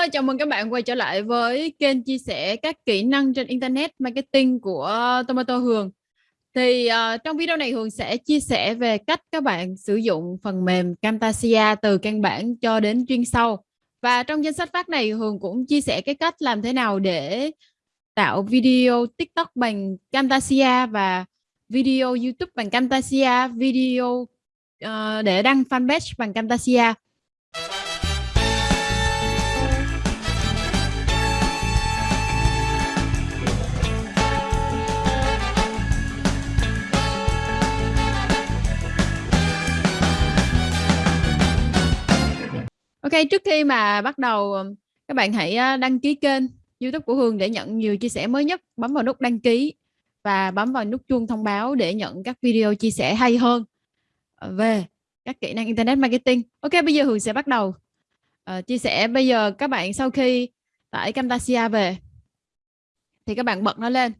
Hello, chào mừng các bạn quay trở lại với kênh chia sẻ các kỹ năng trên Internet Marketing của Tomato Hường. Thì uh, trong video này Hường sẽ chia sẻ về cách các bạn sử dụng phần mềm Camtasia từ căn bản cho đến chuyên sâu. Và trong danh sách phát này Hường cũng chia sẻ cái cách làm thế nào để tạo video TikTok bằng Camtasia và video YouTube bằng Camtasia, video uh, để đăng fanpage bằng Camtasia. Ok, trước khi mà bắt đầu ờ, các bạn hãy ờ, đăng ký kênh YouTube của Hương để nhận nhiều chia sẻ mới nhất. Bấm vào nút đăng ký và bấm vào nút chuông thông báo để nhận các video chia sẻ hay hơn về các kỹ năng Internet Marketing. Ok, bây giờ Hương sẽ bắt đầu uh, chia sẻ. Bây giờ các bạn sau khi tải Camtasia về thì các bạn bật nó lên.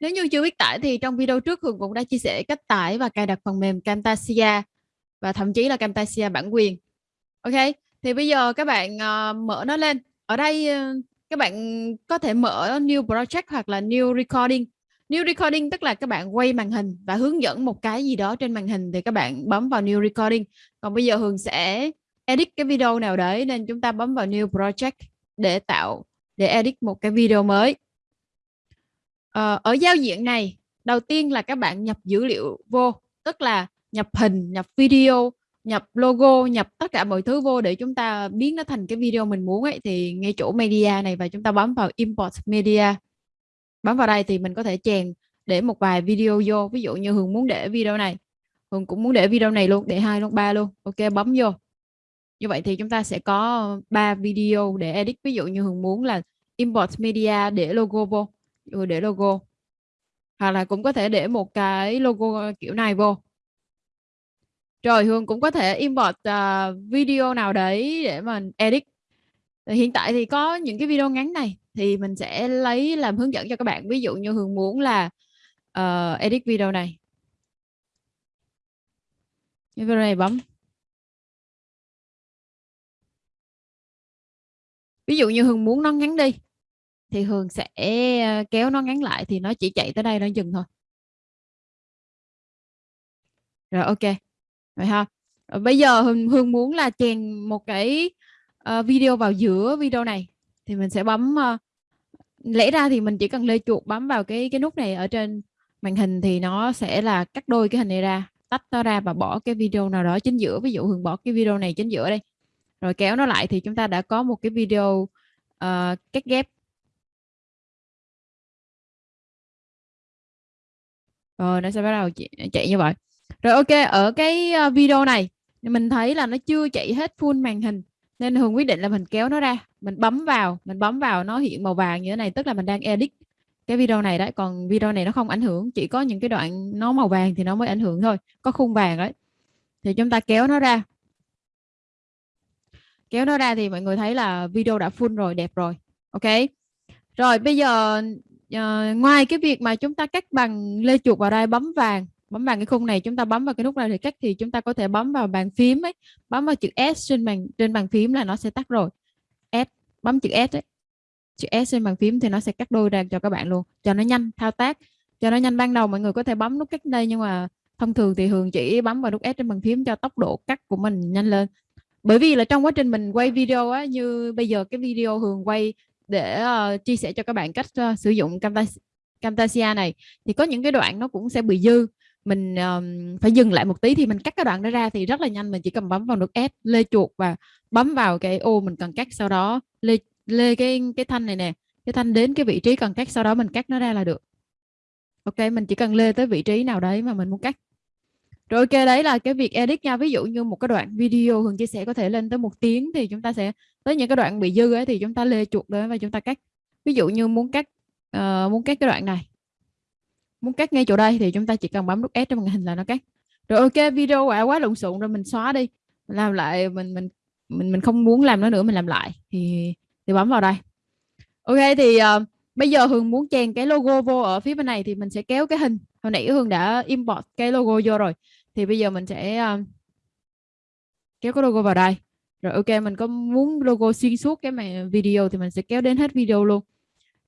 Nếu như chưa biết tải thì trong video trước Hương cũng đã chia sẻ cách tải và cài đặt phần mềm Camtasia và thậm chí là Camtasia bản quyền. Ok, thì bây giờ các bạn uh, mở nó lên. Ở đây uh, các bạn có thể mở new project hoặc là new recording. New recording tức là các bạn quay màn hình và hướng dẫn một cái gì đó trên màn hình thì các bạn bấm vào new recording. Còn bây giờ Hường sẽ edit cái video nào đấy nên chúng ta bấm vào new project để tạo để edit một cái video mới. Ờ, ở giao diện này đầu tiên là các bạn nhập dữ liệu vô tức là nhập hình nhập video nhập logo, nhập tất cả mọi thứ vô để chúng ta biến nó thành cái video mình muốn ấy, thì ngay chỗ media này và chúng ta bấm vào import media. Bấm vào đây thì mình có thể chèn để một vài video vô. Ví dụ như Hường muốn để video này, Hường cũng muốn để video này luôn, để hai, luôn, ba luôn. Ok, bấm vô. Như vậy thì chúng ta sẽ có ba video để edit. Ví dụ như Hường muốn là import media để logo vô rồi để logo. Hoặc là cũng có thể để một cái logo kiểu này vô rồi Hương cũng có thể import uh, video nào đấy để mà edit. Hiện tại thì có những cái video ngắn này thì mình sẽ lấy làm hướng dẫn cho các bạn. Ví dụ như Hương muốn là uh, edit video này. Video này bấm. Ví dụ như Hương muốn nó ngắn đi thì Hương sẽ ờ, kéo nó ngắn lại thì nó chỉ chạy tới đây nó dừng thôi. Rồi ok vậy ha. Rồi bây giờ hương, hương muốn là chèn một cái uh, video vào giữa video này. Thì mình sẽ bấm uh, lẽ ra thì mình chỉ cần lê chuột bấm vào cái cái nút này ở trên màn hình thì nó sẽ là cắt đôi cái hình này ra tách nó ra và bỏ cái video nào đó chính giữa. Ví dụ hương bỏ cái video này chính giữa đây. Rồi kéo nó lại thì chúng ta đã có một cái video uh, cắt ghép. Rồi nó sẽ bắt đầu chạy như vậy rồi ok, ở cái ờ, video này mình thấy là nó chưa chạy hết full màn hình nên Hường quyết định là mình kéo nó ra, mình bấm vào, mình bấm vào nó hiện màu vàng như thế này tức là mình đang edit cái video này đấy, còn video này nó không ảnh hưởng, chỉ có những cái đoạn nó màu vàng thì nó mới ảnh hưởng thôi, có khung vàng đấy. Thì chúng ta kéo nó ra. Kéo nó ra thì mọi người thấy là video đã full rồi, đẹp rồi. Ok. Rồi bây giờ uh, ngoài cái việc mà chúng ta cắt bằng lê chuột vào đây bấm vàng bấm vào cái khung này chúng ta bấm vào cái nút này thì cách thì chúng ta có thể bấm vào bàn phím ấy. Bấm vào chữ S trên bàn trên bàn phím là nó sẽ tắt rồi. S bấm chữ S ấy. Chữ S trên bàn phím thì nó sẽ cắt đôi ra cho các bạn luôn cho nó nhanh thao tác cho nó nhanh. Ban đầu mọi người có thể bấm nút cắt đây nhưng mà thông thường thì thường chỉ bấm vào nút S trên bàn phím cho tốc độ cắt của mình nhanh lên. Bởi vì là trong quá trình mình quay video á như bây giờ cái video Hường quay để uh, chia sẻ cho các bạn cách uh, sử dụng Camtasia, Camtasia này thì có những cái đoạn nó cũng sẽ bị dư mình um, phải dừng lại một tí thì mình cắt cái đoạn đó ra thì rất là nhanh. Mình chỉ cần bấm vào nút S lê chuột và bấm vào cái ô mình cần cắt sau đó. Lê lê cái cái thanh này nè cái thanh đến cái vị trí cần cắt sau đó mình cắt nó ra là được. Ok mình chỉ cần lê tới vị trí nào đấy mà mình muốn cắt. Rồi ok đấy là cái việc edit nha. Ví dụ như một cái đoạn video Hường chia sẻ có thể lên tới một tiếng thì chúng ta sẽ tới những cái đoạn bị dư ấy thì chúng ta lê chuột đến và chúng ta cắt. Ví dụ như muốn cắt uh, muốn cắt cái đoạn này muốn cắt ngay chỗ đây thì chúng ta chỉ cần bấm nút S trên màn hình là nó cắt. Rồi ok video quá quá lộn xộn rồi mình xóa đi. Mình làm lại mình mình mình mình không muốn làm nó nữa mình làm lại. Thì thì bấm vào đây. Ok thì uh, bây giờ Hương muốn chèn cái logo vô ở phía bên này thì mình sẽ kéo cái hình. Hồi nãy Hương đã import cái logo vô rồi. Thì bây giờ mình sẽ uh, kéo cái logo vào đây. Rồi ok mình có muốn logo xuyên suốt cái mà video thì mình sẽ kéo đến hết video luôn.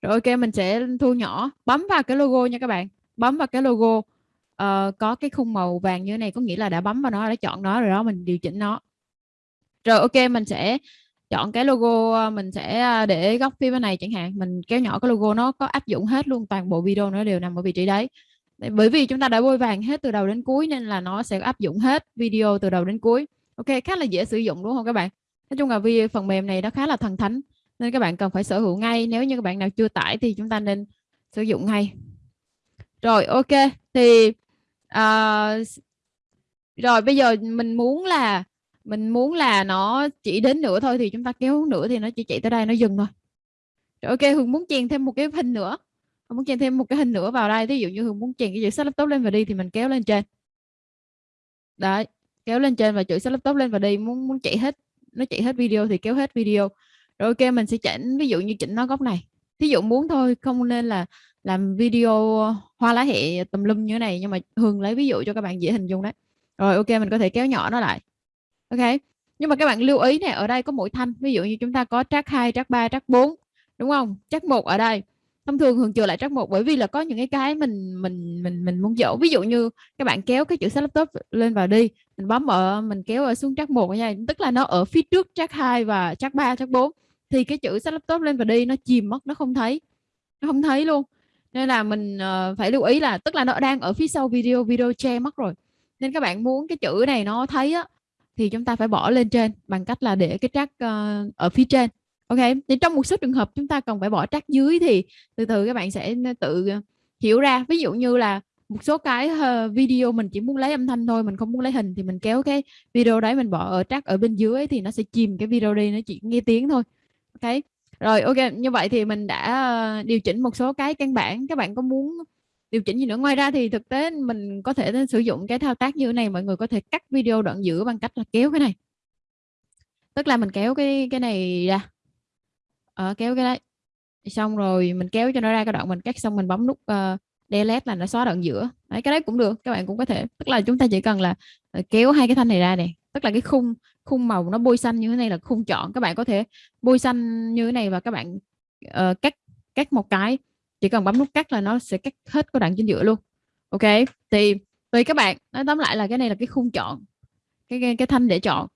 Rồi ok mình sẽ thu nhỏ bấm vào cái logo nha các bạn bấm vào cái logo. Uh, có cái khung màu vàng như thế này có nghĩa là đã bấm vào nó đã chọn nó rồi đó mình điều chỉnh nó. Rồi ok mình sẽ chọn cái logo ờ, mình sẽ ờ, để góc phía bên này chẳng hạn. Mình kéo nhỏ cái logo nó có áp dụng hết luôn toàn bộ video nó đều nằm ở vị trí đấy. Bởi vì chúng ta đã bôi vàng hết từ đầu đến cuối nên là nó sẽ áp dụng hết video từ đầu đến cuối. Ok khá là dễ sử dụng đúng không các bạn? Nói chung là vì phần mềm này nó khá là thần thánh nên các bạn cần phải sở hữu ngay. Nếu như các bạn nào chưa tải thì chúng ta nên sử dụng ngay rồi ok. Thì uh, rồi bây giờ mình muốn là mình muốn là nó chỉ đến nữa thôi thì chúng ta kéo nữa thì nó chỉ chạy tới đây nó dừng thôi. Rồi ok Hương muốn chèn thêm một cái hình nữa. Hương muốn chèn thêm một cái hình nữa vào đây. Ví dụ như Hương muốn chèn cái chữ sách laptop lên và đi thì mình kéo lên trên. Đấy kéo lên trên và chữ sách laptop lên và đi. Muốn muốn chạy hết nó chạy hết video thì kéo hết video. Rồi ok mình sẽ chỉnh ví dụ như chỉnh nó góc này. Thí dụ muốn thôi không nên là làm video ờ, hoa lá hệ tùm lum như thế này, nhưng mà Hương lấy ví dụ cho các bạn dễ hình dung đấy. Rồi, ok, mình có thể kéo nhỏ nó lại. Ok, nhưng mà các bạn lưu ý này ở đây có mỗi thanh, ví dụ như chúng ta có track 2 track 3 track 4 đúng không? Track một ở đây. Thông thường Hường chừa lại track một bởi vì là có những cái cái mình mình mình mình muốn dỗ. Ví dụ như các bạn kéo cái chữ sách laptop lên vào đi, mình bấm ở mình kéo ở xuống track một nha. Tức là nó ở phía trước track 2 và track 3 track 4 thì cái chữ sách laptop lên và đi, nó chìm mất, nó không thấy. Nó không thấy luôn nên là mình uh, phải lưu ý là tức là nó đang ở phía sau video video che mất rồi. Nên các bạn muốn cái chữ này nó thấy á thì chúng ta phải bỏ lên trên bằng cách là để cái track uh, ở phía trên. Ok thì trong một số trường hợp chúng ta cần phải bỏ track dưới thì từ từ các bạn sẽ ờ, tự hiểu ra. Ví dụ như là một số cái video mình chỉ muốn lấy âm thanh thôi mình không muốn lấy hình thì mình kéo cái video đấy mình bỏ ở track ở bên dưới thì nó sẽ chìm cái video đi nó chỉ nghe tiếng thôi. Ok? Rồi ok như vậy thì mình đã ờ, điều chỉnh một số cái căn bản. Các bạn có muốn điều chỉnh gì nữa? Ngoài ra thì thực tế mình có thể sử dụng cái thao tác như thế này mọi người có thể cắt video đoạn giữa bằng cách là kéo cái này. Tức là mình kéo cái cái này ra. Ở kéo cái đấy. Xong rồi mình kéo cho nó ra cái đoạn mình cắt xong mình bấm nút uh, delete là nó xóa đoạn giữa. Đấy cái đấy cũng được các bạn cũng có thể. Tức là chúng ta chỉ cần là kéo hai cái thanh này ra này tức là cái khung khung màu nó bôi xanh như thế này là khung chọn các bạn có thể bôi xanh như thế này và các bạn uh, cắt cắt một cái. Chỉ cần bấm nút cắt là nó sẽ cắt hết cái đoạn chính giữa luôn. Ok thì tùy các bạn nói tóm lại là cái này là cái khung chọn cái cái, cái thanh để chọn.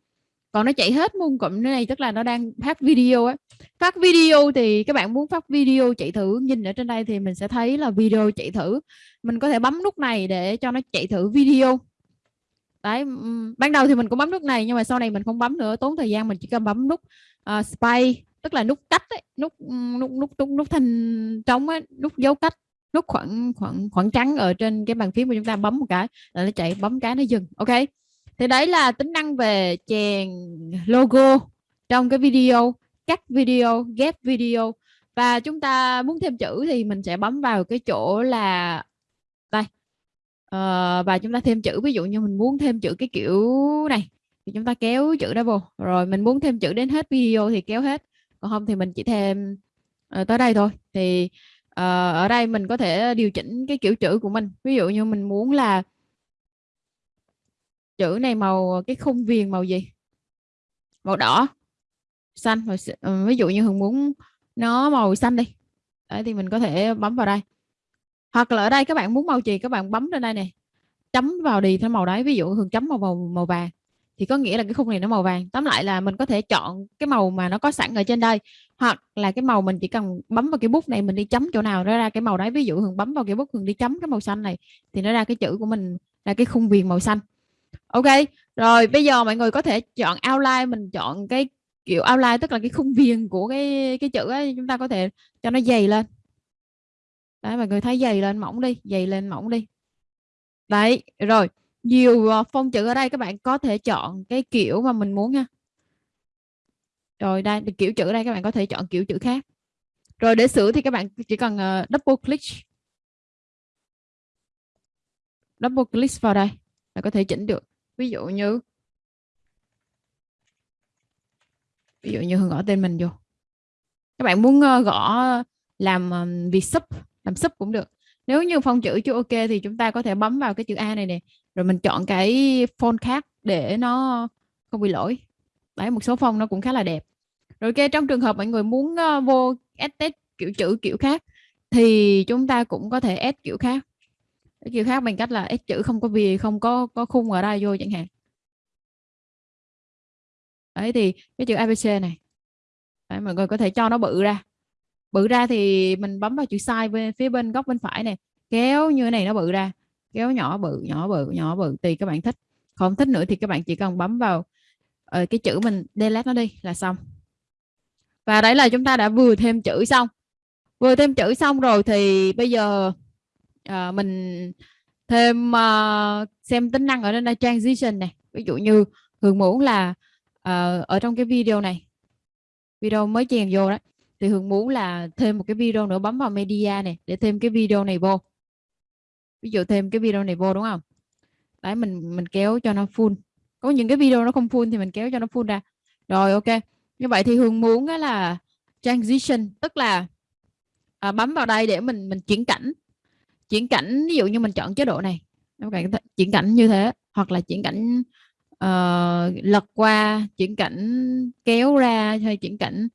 Còn nó chạy hết môn cụm này tức là nó đang phát video á. Phát video thì các bạn muốn phát video chạy thử nhìn ở trên đây thì mình sẽ thấy là video chạy thử. Mình có thể bấm nút này để cho nó chạy thử video đấy ừ, ừ. ban đầu thì mình cũng bấm nút này nhưng mà sau này mình không bấm nữa. Tốn thời gian mình chỉ cần bấm nút ờ, uh, space tức là nút cách ấy, nút ừ, nút nút nút nút thanh trống ấy, nút dấu cách nút khoảng khoảng khoảng trắng ở trên cái bàn phím của chúng ta bấm một cái là nó chạy bấm cái nó dừng ok? Thì đấy là tính năng về chèn logo trong cái video cắt video ghép video. Và chúng ta muốn thêm chữ thì mình sẽ bấm vào cái chỗ là uh, và chúng ta thêm chữ ví dụ như mình muốn thêm chữ cái kiểu này thì chúng ta kéo chữ đó vô. Rồi mình muốn thêm chữ đến hết video thì kéo hết. Còn không thì mình chỉ thêm uh, tới đây thôi. Thì uh, ở đây mình có thể điều chỉnh cái kiểu chữ của mình. Ví dụ như mình muốn là chữ này màu cái khung viền màu gì? Màu đỏ xanh rồi uh, ví dụ như hường muốn nó màu xanh đi. Đấy thì mình có thể bấm vào đây hoặc là ở đây các bạn muốn màu gì các bạn bấm lên đây này chấm vào đi theo màu đấy, ví dụ thường chấm màu màu màu vàng. Thì có nghĩa là cái khung này nó màu vàng. Tóm lại là mình có thể chọn cái màu mà nó có sẵn ở trên đây, hoặc là cái màu mình chỉ cần bấm vào cái bút này mình đi chấm chỗ nào nó ra cái màu đấy. Ví dụ thường bấm vào cái bút, thường đi chấm cái màu xanh này thì nó ra cái chữ của mình là cái khung viền màu xanh. Ok, rồi bây giờ mọi người có thể chọn outline, mình chọn cái kiểu outline, tức là cái khung viền của cái cái chữ ấy, chúng ta có thể cho nó dày lên đấy mọi người thấy dày lên mỏng đi dày lên mỏng đi. Đấy rồi nhiều ờ, phông chữ ở đây các bạn có thể chọn cái kiểu mà mình muốn ha rồi đây kiểu chữ ở đây các bạn có thể chọn kiểu chữ khác. Rồi để sửa thì các bạn chỉ cần uh, double click. Double click vào đây là có thể chỉnh được. Ví dụ như ví dụ như gõ tên mình vô. Các bạn muốn uh, gõ làm um, việc sub làm sub cũng được. Nếu như phông chữ chưa ok thì chúng ta có thể bấm vào cái chữ A này nè rồi mình chọn cái font khác để nó không bị lỗi. Đấy một số phong nó cũng khá là đẹp. Rồi ok trong trường hợp mọi người muốn uh, vô edit kiểu chữ kiểu khác thì chúng ta cũng có thể add kiểu khác. Kiểu khác bằng cách là add chữ không có vì không có có khung ở đây vô chẳng hạn. Đấy thì cái chữ abc này. Đấy, mọi người có thể cho nó bự ra bự ra thì mình bấm vào chữ size bên phía bên góc bên phải này. Kéo như thế này nó bự ra. Kéo nhỏ bự nhỏ bự nhỏ bự tùy các bạn thích. Không thích nữa thì các bạn chỉ cần bấm vào uh, cái chữ mình delete nó đi là xong. Và đấy là chúng ta đã vừa thêm chữ xong. Vừa thêm chữ xong rồi thì bây giờ uh, mình thêm uh, xem tính năng ở đây transition này. Ví dụ như thường muốn là uh, ở trong cái video này. Video mới chèn vô đó thì hương muốn là thêm một cái video nữa bấm vào media này để thêm cái video này vô. Ví dụ thêm cái video này vô đúng không? Đấy mình mình kéo cho nó full. Có những cái video nó không full thì mình kéo cho nó full ra. Rồi ok. Như vậy thì hương muốn là transition tức là à, bấm vào đây để mình mình chuyển cảnh. Chuyển cảnh ví dụ như mình chọn chế độ này. Các bạn chuyển cảnh như thế hoặc là chuyển cảnh uh, lật qua chuyển cảnh kéo ra hay chuyển cảnh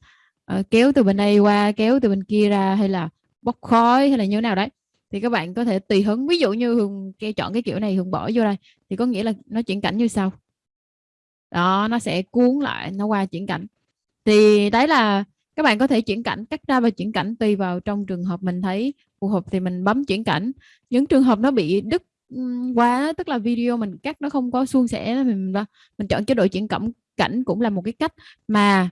uh, kéo từ bên đây qua kéo từ bên kia ra hay là bốc khói hay là như thế nào đấy. Thì các bạn có thể tùy hứng. Ví dụ như hường chọn cái kiểu này hường bỏ vô đây thì có nghĩa là nó chuyển cảnh như sau. Đó nó sẽ cuốn lại nó qua chuyển cảnh. Thì đấy là các bạn có thể chuyển cảnh cắt ra và chuyển cảnh tùy vào trong trường hợp mình thấy phù hợp thì mình bấm chuyển cảnh. Những trường hợp nó bị đứt quá tức là video mình cắt nó không có suôn sẻ mình mình chọn chế độ chuyển cảnh cảnh cũng là một cái cách. Mà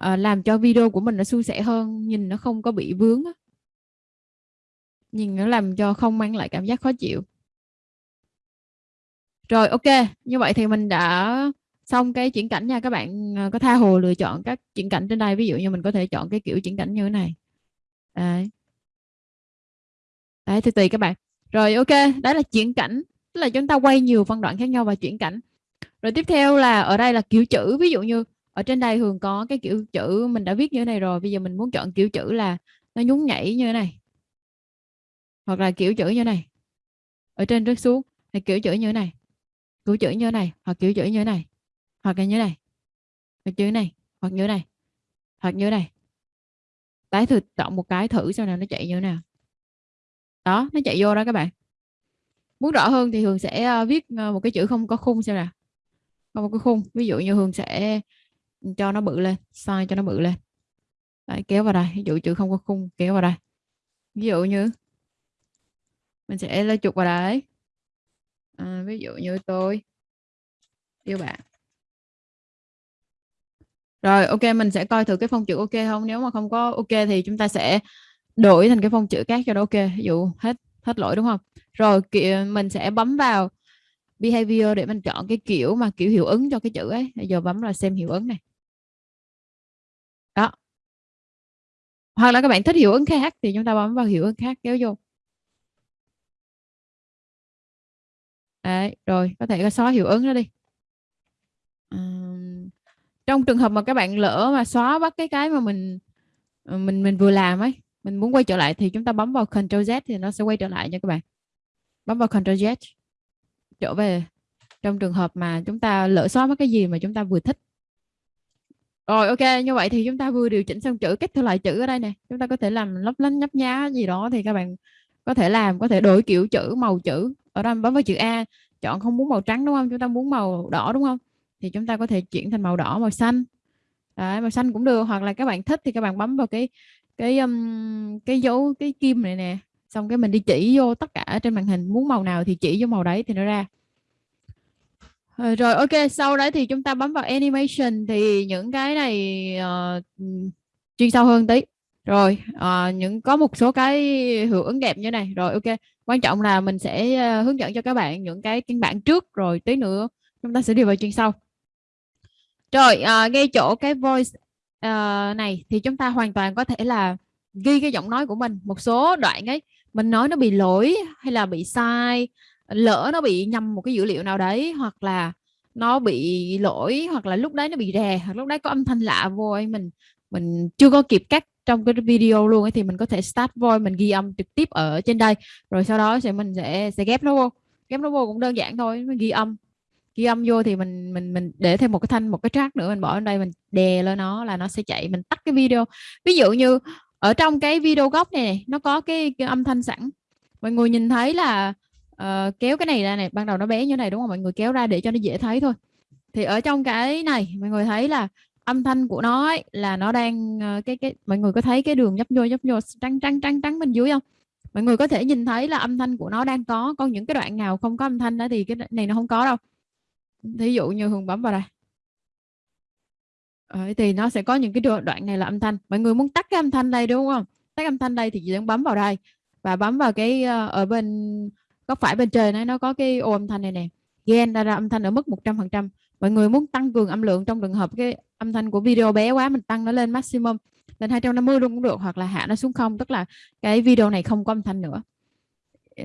uh, làm cho video của mình nó suôn sẻ hơn nhìn nó không có bị vướng nhìn nó làm cho không mang lại cảm giác khó chịu. Rồi ok như vậy thì mình đã xong cái chuyển cảnh nha các bạn. Ờ, có tha hồ lựa chọn các chuyển cảnh trên đây ví dụ như mình có thể chọn cái kiểu chuyển cảnh như thế này. Đấy. Đấy thì tùy các bạn. Rồi ok đó là chuyển cảnh. Tức là chúng ta quay nhiều phân đoạn khác nhau và chuyển cảnh. Rồi tiếp theo là ở đây là kiểu chữ ví dụ như ở trên đây thường có cái kiểu chữ mình đã viết như thế này rồi bây giờ mình muốn chọn kiểu chữ là nó nhún nhảy như thế này hoặc là kiểu chữ như thế này ở trên rớt xuống hay kiểu chữ như thế này kiểu chữ như thế này hoặc kiểu chữ như thế này hoặc là như thế này hoặc chữ này hoặc như thế này hoặc như thế này tái thử chọn một cái thử xem nào nó chạy như thế nào đó nó chạy vô đó các bạn muốn rõ hơn thì Hường sẽ viết một cái chữ không có khung xem nào không có khung ví dụ như Hường sẽ cho nó bự lên size cho nó bự lên. Đấy, kéo vào đây ví dụ chữ không có khung kéo vào đây. Ví dụ như mình sẽ lấy chụp vào đấy. À, ví dụ như tôi yêu bạn. Rồi ok mình sẽ coi thử cái phông chữ ok không? Nếu mà không có ok thì chúng ta sẽ đổi thành cái phông chữ khác cho nó ok. Ví dụ hết hết lỗi đúng không? Rồi mình sẽ bấm vào behavior để mình chọn cái kiểu mà kiểu hiệu ứng cho cái chữ ấy. Bây giờ bấm là xem hiệu ứng này đó. Hoặc là các bạn thích hiệu ứng khác thì chúng ta bấm vào hiệu ứng khác kéo vô. Đấy, rồi có thể xóa hiệu ứng nó đi. Uhm, trong trường hợp mà các bạn lỡ mà xóa bắt cái cái mà mình ờ, mình mình vừa làm ấy mình muốn quay trở lại thì chúng ta bấm vào Ctrl Z thì nó sẽ quay trở lại nha các bạn. Bấm vào Ctrl Z trở về. Trong trường hợp mà chúng ta lỡ xóa mất cái gì mà chúng ta vừa thích rồi ok như vậy thì chúng ta vừa điều chỉnh xong chữ cách theo lại chữ ở đây nè. Chúng ta có thể làm lấp lánh nhấp nhá gì đó thì các bạn có thể làm có thể đổi kiểu chữ màu chữ. Ở đây bấm vào chữ A chọn không muốn màu trắng đúng không? Chúng ta muốn màu đỏ đúng không? Thì chúng ta có thể chuyển thành màu đỏ màu xanh. Đấy, màu xanh cũng được. Hoặc là các bạn thích thì các bạn bấm vào cái cái um, cái dấu cái kim này nè. Xong cái mình đi chỉ vô tất cả trên màn hình. Muốn màu nào thì chỉ vô màu đấy thì nó ra. Ờ, rồi ok sau đấy thì chúng ta bấm vào animation thì những cái này uh, chuyên sâu hơn tí. Rồi uh, những có một số cái hiệu ứng đẹp như này. Rồi ok quan trọng là mình sẽ uh, hướng dẫn cho các bạn những cái căn bản trước rồi tí nữa chúng ta sẽ đi vào chuyên sâu. Rồi uh, ngay chỗ cái voice uh, này thì chúng ta hoàn toàn có thể là ghi cái giọng nói của mình. Một số đoạn ấy mình nói nó bị lỗi hay là bị sai lỡ nó bị nhầm một cái dữ liệu nào đấy hoặc là nó bị lỗi hoặc là lúc đấy nó bị rè hoặc lúc đấy có âm thanh lạ vô ấy mình mình chưa có kịp cắt trong cái video luôn ấy thì mình có thể start voice mình ghi âm trực tiếp ở trên đây. Rồi sau đó sẽ mình sẽ sẽ ghép nó vô. Ghép nó vô cũng đơn giản thôi mình ghi âm. Ghi âm vô thì mình mình mình để thêm một cái thanh một cái track nữa mình bỏ lên đây mình đè lên nó là nó sẽ chạy mình tắt cái video. Ví dụ như ở trong cái video gốc này, này nó có cái, cái âm thanh sẵn. Mọi người nhìn thấy là uh, kéo cái này ra này ban đầu nó bé như này đúng không? Mọi người kéo ra để cho nó dễ thấy thôi. Thì ở trong cái này mọi người thấy là âm thanh của nó ấy, là nó đang uh, cái cái mọi người có thấy cái đường nhấp nhô nhấp nhô trắng trắng trắng trắng bên dưới không? Mọi người có thể nhìn thấy là âm thanh của nó đang có còn những cái đoạn nào không có âm thanh đó thì cái này nó không có đâu. Thí dụ như hường bấm vào đây. Ờ, thì nó sẽ có những cái đoạn này là âm thanh. Mọi người muốn tắt cái âm thanh đây đúng không? Tắt âm thanh đây thì chỉ cần bấm vào đây và bấm vào cái uh, ở bên có phải bên trên này nó có cái ô âm thanh này nè? Gain ra, ra âm thanh ở mức 100% mọi người muốn tăng cường âm lượng trong trường hợp cái âm thanh của video bé quá mình tăng nó lên maximum lên 250 luôn cũng được hoặc là hạ nó xuống không tức là cái video này không có âm thanh nữa.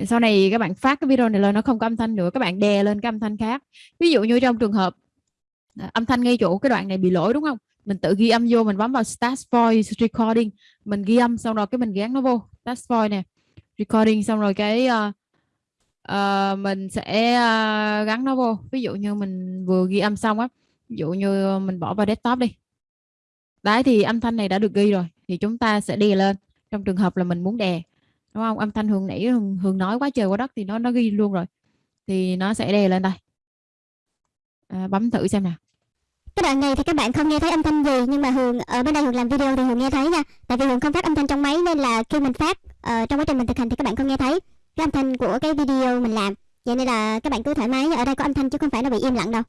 Sau này các bạn phát cái video này lên nó không có âm thanh nữa các bạn đè lên cái âm thanh khác. Ví dụ như trong trường hợp à, âm thanh ngay chỗ cái đoạn này bị lỗi đúng không? Mình tự ghi âm vô mình bấm vào start voice recording mình ghi âm xong rồi cái mình gán nó vô. Start voice nè recording xong rồi cái uh, uh, mình sẽ uh, gắn nó vô. Ví dụ như mình vừa ghi âm xong á ví dụ như mình bỏ vào desktop đi. Đấy thì âm thanh này đã được ghi rồi thì chúng ta sẽ đè lên. Trong trường hợp là mình muốn đè đúng không? Âm thanh hường nãy hường, hường nói quá trời quá đất thì nó nó ghi luôn rồi. Thì nó sẽ đè lên đây. À, bấm thử xem nào. Cái đoạn này thì các bạn không nghe thấy âm thanh gì nhưng mà hường ở bên đây hường làm video thì hường nghe thấy nha. Tại vì hường không phát âm thanh trong máy nên là khi mình phát uh, trong quá trình mình thực hành thì các bạn không nghe thấy cái âm thanh của cái video mình làm. Vậy nên là các bạn cứ thoải mái ở đây có âm thanh chứ không phải nó bị im lặng đâu.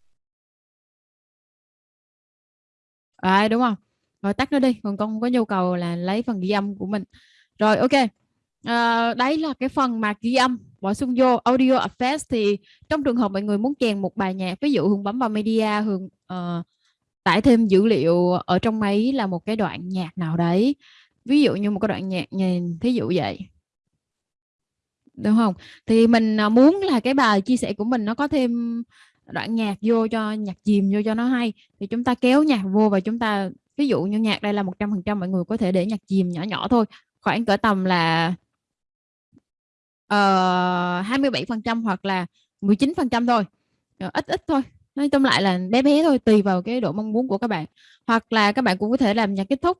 À, đúng không? Rồi tắt nó đi còn con có nhu cầu là lấy phần ghi âm của mình. Rồi ok. À, đấy là cái phần mà ghi âm bổ sung vô audio effects thì trong trường hợp mọi người muốn chèn một bài nhạc ví dụ hường bấm vào media hường uh, tải thêm dữ liệu ở trong máy là một cái đoạn nhạc nào đấy. Ví dụ như một cái đoạn nhạc nhìn thí dụ vậy đúng không? Thì mình à, muốn là cái bài chia sẻ của mình nó có thêm đoạn nhạc vô cho nhạc chìm vô cho nó hay. Thì chúng ta kéo nhạc vô và chúng ta ví dụ như nhạc đây là 100% mọi người có thể để nhạc chìm nhỏ nhỏ thôi. Khoảng cỡ tầm là ờ, uh, 27% hoặc là 19% thôi. Uh, ít ít thôi. Nói chung lại là bé bé thôi tùy vào cái độ mong muốn của các bạn. Hoặc là các bạn cũng có thể làm nhạc kết thúc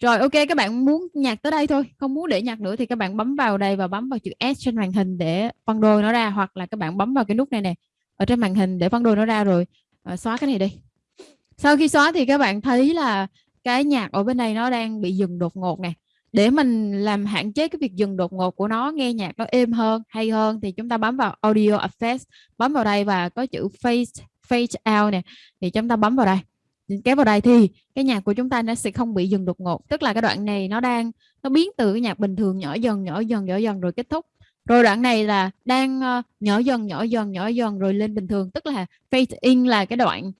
rồi ok các bạn muốn nhạc tới đây thôi. Không muốn để nhạc nữa thì các bạn bấm vào đây và bấm vào chữ S trên màn hình để phân đôi nó ra hoặc là các bạn bấm vào cái nút này nè ở trên màn hình để phân đôi nó ra rồi à, xóa cái này đi. Sau khi xóa thì các bạn thấy là cái nhạc ở bên đây nó đang bị dừng đột ngột nè. Để mình làm hạn chế cái việc dừng đột ngột của nó nghe nhạc nó êm hơn hay hơn thì chúng ta bấm vào audio effects bấm vào đây và có chữ Phase Phase out nè thì chúng ta bấm vào đây kéo vào đây thì cái nhạc của chúng ta nó sẽ không bị dừng đột ngột. Tức là cái đoạn này nó đang nó biến từ cái nhạc bình thường nhỏ dần nhỏ dần nhỏ dần rồi kết thúc. Rồi đoạn này là đang ờ, nhỏ dần nhỏ dần nhỏ dần rồi lên bình thường. Tức là fade in là cái đoạn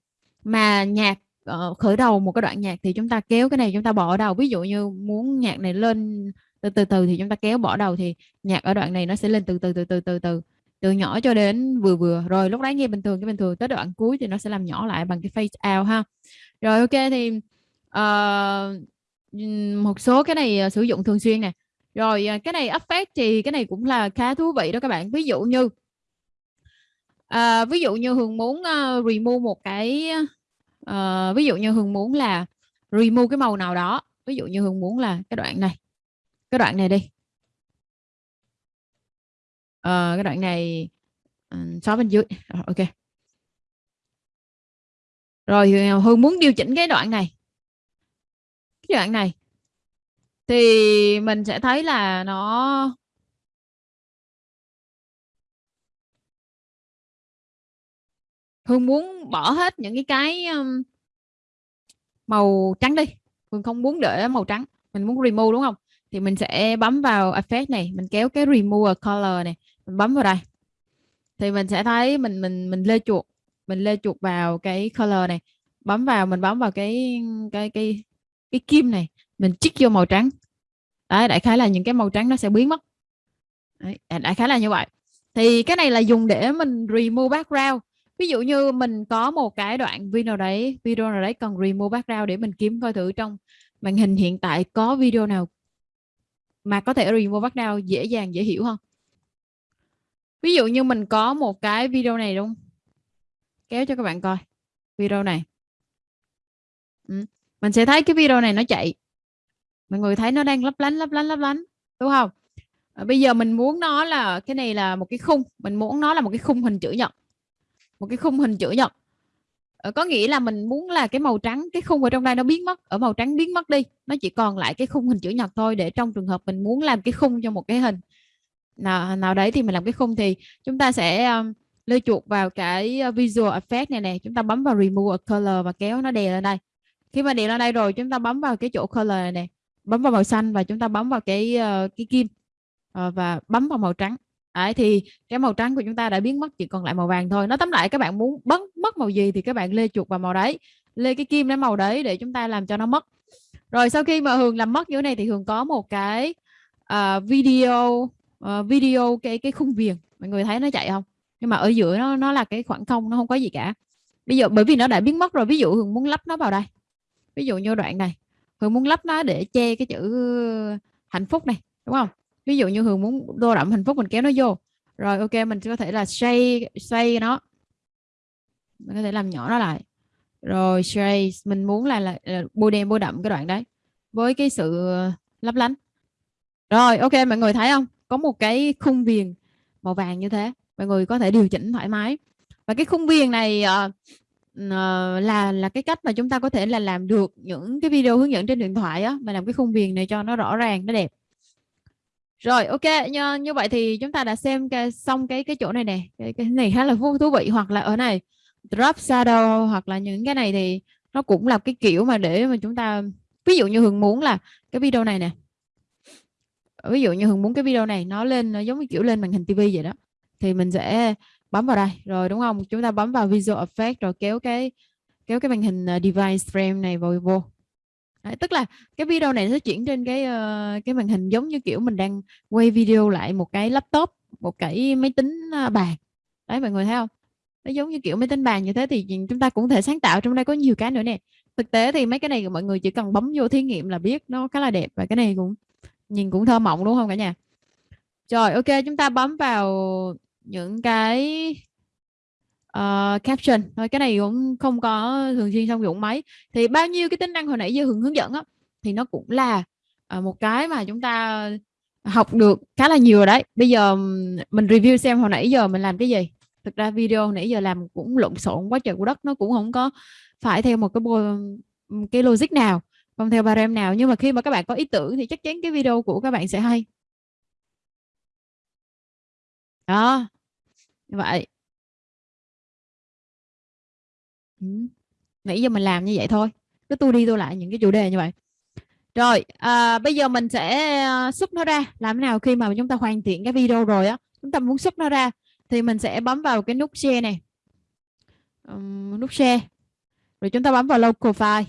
mà nhạc uh, khởi đầu một cái đoạn nhạc thì chúng ta kéo cái này chúng ta bỏ đầu. Ví dụ như muốn nhạc này lên từ từ từ thì chúng ta kéo bỏ đầu thì nhạc ở đoạn này nó sẽ lên từ từ từ từ từ từ từ nhỏ cho đến vừa vừa. Rồi lúc đấy nghe bình thường cái bình thường tới đoạn cuối thì nó sẽ làm nhỏ lại bằng cái face out ha. Rồi ok thì uh, một số cái này uh, sử dụng thường xuyên nè. Rồi uh, cái này effect thì cái này cũng là khá thú vị đó các bạn. Ví dụ như uh, ví dụ như hường muốn uh, remove một cái uh, ví dụ như hường muốn là remove cái màu nào đó. Ví dụ như hường muốn là cái đoạn này cái đoạn này đi uh, cái đoạn này ờ, xóa bên dưới. Ok. Rồi ờ, hương muốn điều chỉnh cái đoạn này. Cái đoạn này thì mình sẽ thấy là nó Hương muốn bỏ hết những cái cái màu trắng đi. Hương không muốn để màu trắng mình muốn remove đúng không? Thì mình sẽ bấm vào effect này mình kéo cái remove color này bấm vào đây. Thì mình sẽ thấy mình mình mình lê chuột mình lê chuột vào cái color này. Bấm vào mình bấm vào cái cái cái cái kim này mình chích vô màu trắng. Đấy đại khái là những cái màu trắng nó sẽ biến mất. Đấy, đại khái là như vậy. Thì cái này là dùng để mình remove background. Ví dụ như mình có một cái đoạn video đấy video nào đấy cần remove background để mình kiếm coi thử trong màn hình hiện tại có video nào mà có thể remove background dễ dàng dễ hiểu hơn ví dụ như mình có một cái video này đúng kéo cho các bạn coi video này. Ừ. mình sẽ thấy cái video này nó chạy. Mọi người thấy nó đang lấp lánh lấp lánh lấp lánh đúng không? À, bây giờ mình muốn nó là cái này là một cái khung. Mình muốn nó là một cái khung hình chữ nhật. Một cái khung hình chữ nhật. À, có nghĩa là mình muốn là cái màu trắng cái khung ở trong đây nó biến mất. Ở màu trắng biến mất đi. Nó chỉ còn lại cái khung hình chữ nhật thôi để trong trường hợp mình muốn làm cái khung cho một cái hình nào nào đấy thì mình làm cái khung thì chúng ta sẽ um, lê chuột vào cái uh, visual effect này nè. Chúng ta bấm vào remove a color và kéo nó đè lên đây. Khi mà đè lên đây rồi chúng ta bấm vào cái chỗ color này nè. Bấm vào màu xanh và chúng ta bấm vào cái uh, cái kim uh, và bấm vào màu trắng. Đấy, thì cái màu trắng của chúng ta đã biến mất chỉ còn lại màu vàng thôi. Nó tóm lại các bạn muốn bấm mất màu gì thì các bạn lê chuột vào màu đấy. Lê cái kim đến màu đấy để chúng ta làm cho nó mất. Rồi sau khi mà hường làm mất như thế này thì hường có một cái uh, video uh, video cái cái khung viền. Mọi người thấy nó chạy không? Nhưng mà ở giữa nó nó là cái khoảng không nó không có gì cả. Bây giờ bởi vì nó đã biến mất rồi ví dụ hường muốn lắp nó vào đây. Ví dụ như đoạn này. Hường muốn lắp nó để che cái chữ ờ, hạnh phúc này đúng không? Ví dụ như hường muốn đô đậm hạnh phúc mình kéo nó vô. Rồi ok mình có thể là xoay xoay nó. Mình có thể làm nhỏ nó lại. Rồi xoay mình muốn là, là, là bôi đen bôi đậm cái đoạn đấy với cái sự ờ, lấp lánh. Rồi ok mọi người thấy không? Có một cái khung viền màu vàng như thế. Mọi người có thể điều chỉnh thoải mái. Và cái khung viền này uh, uh, là là cái cách mà chúng ta có thể là làm được những cái video hướng dẫn trên điện thoại á mà làm cái khung viền này cho nó rõ ràng nó đẹp. Rồi ok như, như vậy thì chúng ta đã xem cái, xong cái cái chỗ này nè. Cái, cái này khá là thú vị. Hoặc là ở này drop shadow hoặc là những cái này thì nó cũng là cái kiểu mà để mà chúng ta ví dụ như hường muốn là cái video này nè ví dụ như hường muốn cái video này nó lên nó giống như kiểu lên màn hình tivi vậy đó thì mình sẽ bấm vào đây. Rồi đúng không? Chúng ta bấm vào visual effect rồi kéo cái kéo cái màn hình à, device frame này vào vô. Đấy, tức là cái video này nó chuyển trên cái uh, cái màn hình giống như kiểu mình đang quay video lại một cái laptop một cái máy tính à, bàn. Đấy mọi người thấy không? Nó giống như kiểu máy tính bàn như thế thì chúng ta cũng thể sáng tạo trong đây có nhiều cái nữa nè. Thực tế thì mấy cái này mọi người chỉ cần bấm vô thí nghiệm là biết nó khá là đẹp và cái này cũng nhìn cũng thơ mộng đúng không cả nhà? Rồi ok chúng ta bấm vào những cái uh, caption. Thôi cái này cũng không có thường xuyên sử dụng máy thì bao nhiêu cái tính năng hồi nãy giờ hướng hướng dẫn á thì nó cũng là uh, một cái mà chúng ta học được khá là nhiều rồi đấy. Bây giờ mình review xem hồi nãy giờ mình làm cái gì. Thực ra video nãy giờ làm cũng lộn xộn quá trời của đất nó cũng không có phải theo một cái cái logic nào không theo barem nào nhưng mà khi mà các bạn có ý tưởng thì chắc chắn cái video của các bạn sẽ hay. Đó như vậy. Ừ. nãy giờ mình làm như vậy thôi cứ tu đi tu lại những cái chủ đề như vậy. Rồi à, bây giờ mình sẽ à, xuất nó ra làm thế nào khi mà chúng ta hoàn thiện cái video rồi á. Chúng ta muốn xuất nó ra thì mình sẽ bấm vào cái nút share này. Um, nút share. Rồi chúng ta bấm vào local file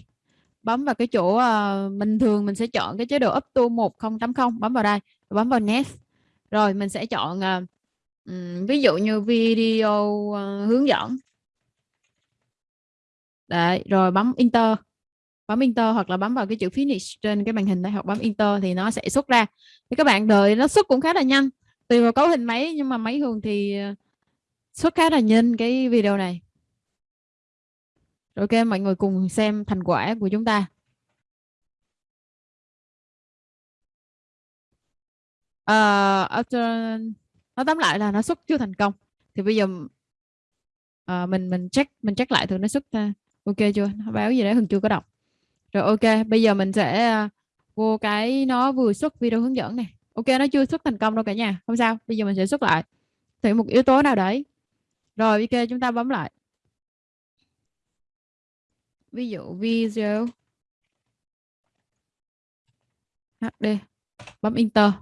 bấm vào cái chỗ ờ, uh, bình thường mình sẽ chọn cái chế độ up to 1080 bấm vào đây bấm vào next. Rồi mình sẽ chọn uh, um, ví dụ như video uh, hướng dẫn. Đấy, rồi bấm enter. Bấm enter hoặc là bấm vào cái chữ finish trên cái màn hình đây hoặc bấm enter thì nó sẽ xuất ra. Thì các bạn đợi nó xuất cũng khá là nhanh tùy vào cấu hình máy nhưng mà máy thường thì xuất khá là nhanh cái video này ok mọi người cùng xem thành quả của chúng ta. Ờ, uh, after nó tóm lại là nó xuất chưa thành công. Thì bây giờ uh, mình mình check mình check lại thử nó xuất ra. Ok chưa? Nó báo gì đấy hưng chưa có đọc. Rồi ok bây giờ mình sẽ uh, vô cái nó vừa xuất video hướng dẫn này ok nó chưa xuất thành công đâu cả nhà. Không sao bây giờ mình sẽ xuất lại. Thử một yếu tố nào đấy. Rồi ok chúng ta bấm lại ví dụ video HD bấm enter.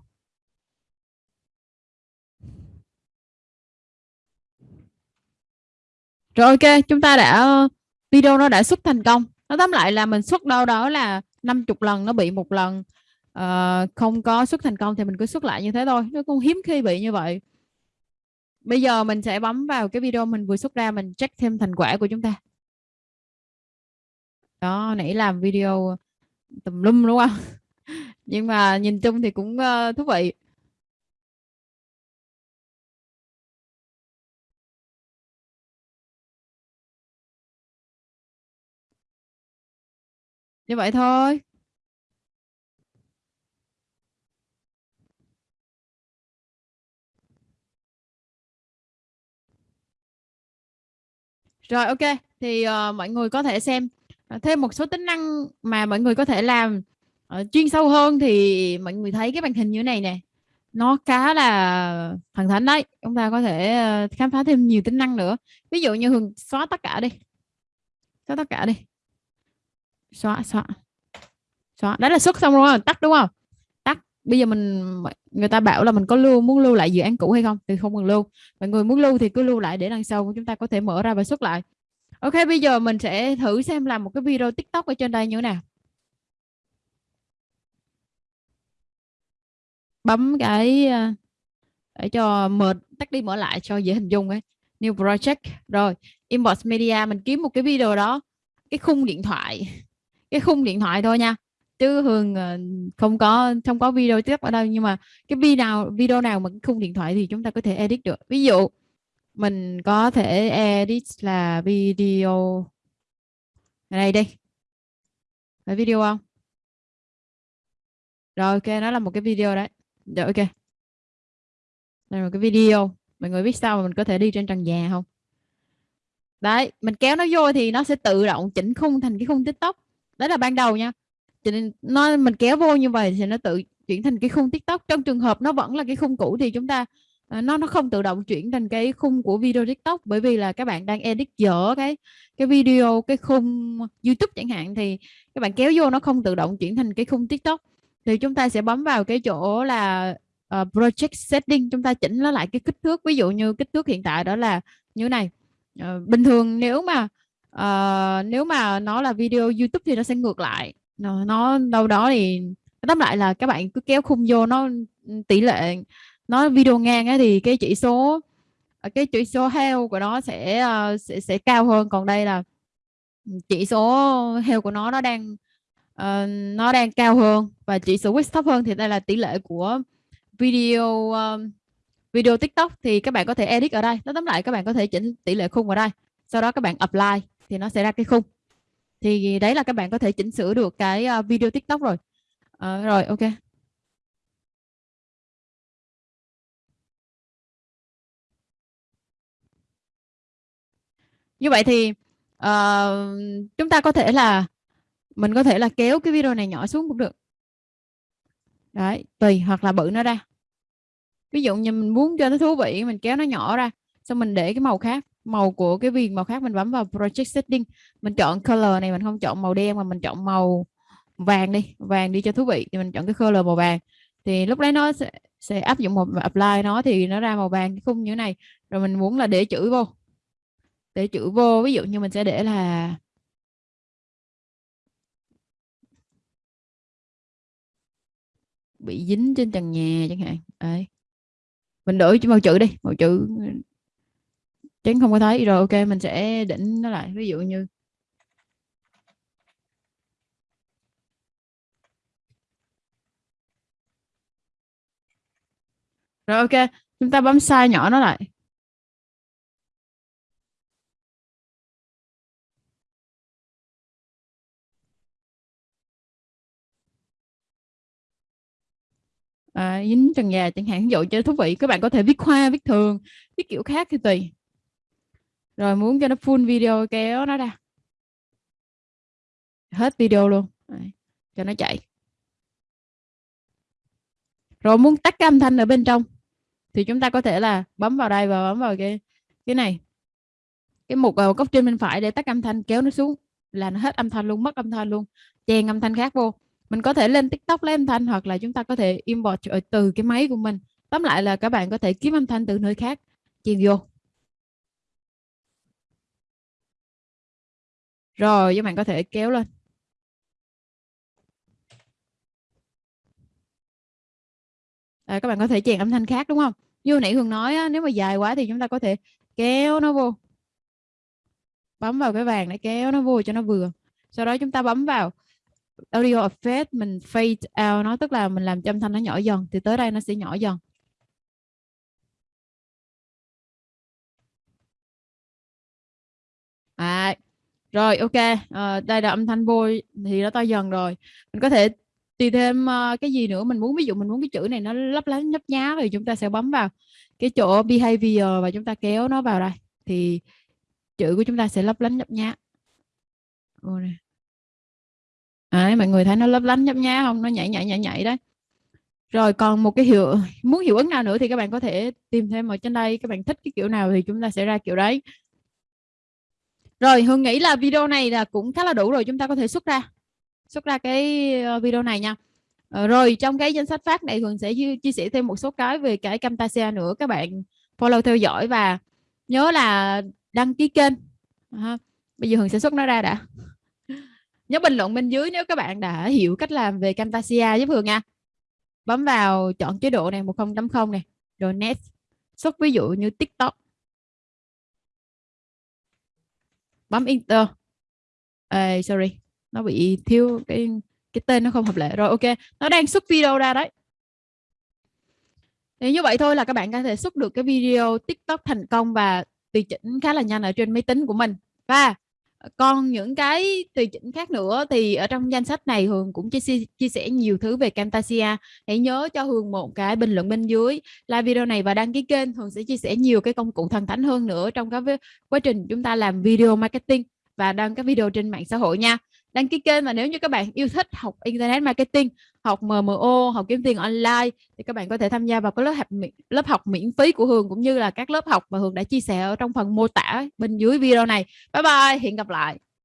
Rồi ok chúng ta đã video nó đã xuất thành công. Nó tóm lại là mình xuất đâu đó là 50 lần nó bị một lần. Uh, không có xuất thành công thì mình cứ xuất lại như thế thôi. Nó cũng hiếm khi bị như vậy. Bây giờ mình sẽ bấm vào cái video mình vừa xuất ra mình check thêm thành quả của chúng ta đó nãy làm video tùm lum đúng không? Nhưng mà nhìn chung thì cũng ờ, thú vị. Như vậy thôi. Rồi ok, thì uh, mọi người có thể xem Ờ, thêm một số tính năng mà mọi người có thể làm uh, chuyên sâu hơn thì mọi người thấy cái màn hình như thế này nè. Nó khá là thần thánh đấy chúng ta có thể uh, khám phá thêm nhiều tính năng nữa. Ví dụ như hường xóa tất cả đi. Xóa tất cả đi. Xóa xóa. Xóa. Đấy là xuất xong rồi tắt đúng không? Tắt. Bây giờ mình người ta bảo là mình có lưu muốn lưu lại dự án cũ hay không thì không cần lưu. Mọi người muốn lưu thì cứ lưu lại để lần sau chúng ta có thể mở ra và xuất lại ok, bây giờ mình sẽ thử xem làm một cái video tiktok ở trên đây như thế nào. Bấm cái ờ, để cho mở, tắt đi mở lại cho dễ hình dung ấy. New project. Rồi, inbox media, mình kiếm một cái video đó. Cái khung điện thoại. Cái khung điện thoại thôi nha. Chứ hường ờ, không có không có video tiếp ở đâu nhưng mà cái video nào video nào mà cái khung điện thoại thì chúng ta có thể edit được. Ví dụ mình có thể edit là video. Ở đây. Đi phải video không? Rồi, ok, nó là một cái video đấy. Rồi ok. Đây là một cái video. Mọi người biết sao mà mình có thể đi trên trần nhà không? Đấy, mình kéo nó vô thì nó sẽ tự động chỉnh khung thành cái khung tiktok. Đấy là ban đầu nha. Cho nên nó, mình kéo vô như vậy thì nó tự chuyển thành cái khung tiktok. Trong trường hợp nó vẫn là cái khung cũ thì chúng ta Ờ, nó nó không tự động chuyển thành cái khung của video tiktok bởi vì là các bạn đang edit dở cái cái video cái khung youtube chẳng hạn thì các bạn kéo vô nó không tự động chuyển thành cái khung tiktok. Thì chúng ta sẽ bấm vào cái chỗ là uh, project setting chúng ta chỉnh nó lại cái kích thước. Ví dụ như kích thước hiện tại đó là như này. Uh, bình thường nếu mà uh, nếu mà nó là video YouTube thì nó sẽ ngược lại. Nó, nó đâu đó thì tóm lại là các bạn cứ kéo khung vô nó ừ, tỷ lệ nó video ngang ấy, thì cái chỉ số à, cái chỉ số heo của nó sẽ uh, sẽ sẽ cao hơn. Còn đây là chỉ số heo của nó nó đang uh, nó đang cao hơn và chỉ số width thấp hơn. Thì đây là tỷ lệ của video um, video tiktok. Thì các bạn có thể edit ở đây. Nó tóm lại các bạn có thể chỉnh tỷ lệ khung ở đây. Sau đó các bạn apply thì nó sẽ ra cái khung. Thì đấy là các bạn có thể chỉnh sửa được cái uh, video tiktok rồi. Uh, rồi ok. Như vậy thì uh, chúng ta có thể là mình có thể là kéo cái video này nhỏ xuống cũng được. Đấy tùy hoặc là bự nó ra. Ví dụ như mình muốn cho nó thú vị mình kéo nó nhỏ ra xong mình để cái màu khác màu của cái viền màu khác mình bấm vào project setting mình chọn color này mình không chọn màu đen mà mình chọn màu vàng đi vàng đi cho thú vị thì mình chọn cái color màu vàng. Thì lúc đấy nó sẽ, sẽ áp dụng một apply nó thì nó ra màu vàng cái khung như thế này. Rồi mình muốn là để chữ vô để chữ vô, ví dụ như mình sẽ để là bị dính trên trần nhà chẳng hạn. Đấy. Mình đổi màu chữ đi, màu chữ ừ, tránh không có thấy, rồi ok, mình sẽ định nó lại. Ví dụ như rồi ok, chúng ta bấm size nhỏ nó lại. À, dính trần nhà chẳng hạn. Ví dụ cho thú vị các bạn có thể viết hoa viết thường viết kiểu khác thì tùy. Rồi muốn cho nó full video kéo nó ra. Hết video luôn. Đấy, cho nó chạy. Rồi muốn tắt cái âm thanh ở bên trong thì chúng ta có thể là bấm vào đây và bấm vào cái cái này. Cái mục góc trên bên phải để tắt âm thanh kéo nó xuống là nó hết âm thanh luôn mất âm thanh luôn chèn âm thanh khác vô mình có thể lên tiktok lấy âm thanh hoặc là chúng ta có thể import từ cái máy của mình. Tóm lại là các bạn có thể kiếm âm thanh từ nơi khác. Chèn vô. Rồi các bạn có thể kéo lên. À, các bạn có thể chèn âm thanh khác đúng không? Như nãy Hương nói á, nếu mà dài quá thì chúng ta có thể kéo nó vô. Bấm vào cái vàng để kéo nó vô cho nó vừa. Sau đó chúng ta bấm vào audio effect mình fade out nó tức là mình làm cho âm thanh nó nhỏ dần thì tới đây nó sẽ nhỏ dần. À, rồi ok. À, đây là âm thanh vô thì nó to dần rồi. Mình có thể tùy thêm uh, cái gì nữa mình muốn. Ví dụ mình muốn cái chữ này nó lấp lánh nhấp nhá thì chúng ta sẽ bấm vào cái chỗ behavior và chúng ta kéo nó vào đây. Thì chữ của chúng ta sẽ lấp lánh nhấp nhá. Đấy, mọi người thấy nó lấp lánh nhấp nhá không? Nó nhảy nhảy nhảy nhảy đấy. Rồi còn một cái hiệu muốn hiệu ứng nào nữa thì các bạn có thể tìm thêm ở trên đây. Các bạn thích cái kiểu nào thì chúng ta sẽ ra kiểu đấy. Rồi Hương nghĩ là video này là cũng khá là đủ rồi chúng ta có thể xuất ra. Xuất ra cái ờ, video này nha. Ờ, rồi trong cái danh sách phát này Hương sẽ chia sẻ thêm một số cái về cái Camtasia nữa. Các bạn follow theo dõi và nhớ là đăng ký kênh. À, bây giờ Hương sẽ xuất nó ra đã nhớ bình luận bên dưới nếu các bạn đã hiểu cách làm về Camtasia giúp Hường nha. Bấm vào chọn chế độ này 10.0 này rồi next. Xuất ví dụ như TikTok. Bấm enter. À, sorry nó bị thiếu cái cái tên nó không hợp lệ. Rồi ok nó đang xuất video ra đấy. Thì như vậy thôi là các bạn có thể xuất được cái video tiktok thành công và tùy chỉnh khá là nhanh ở trên máy tính của mình. Và còn những cái tùy chỉnh khác nữa thì ở trong danh sách này Hường cũng chia, chia sẻ nhiều thứ về Camtasia. Hãy nhớ cho Hường một cái bình luận bên dưới. Like video này và đăng ký kênh Hường sẽ chia sẻ nhiều cái công cụ thần thánh hơn nữa trong cái quá trình chúng ta làm video marketing và đăng các video trên mạng xã hội nha đăng ký kênh và nếu như các bạn yêu thích học internet marketing, học MMO học kiếm tiền online thì các bạn có thể tham gia vào cái lớp học lớp học miễn phí của Hường cũng như là các lớp học mà Hường đã chia sẻ ở trong phần mô tả bên dưới video này. Bye bye, hẹn gặp lại.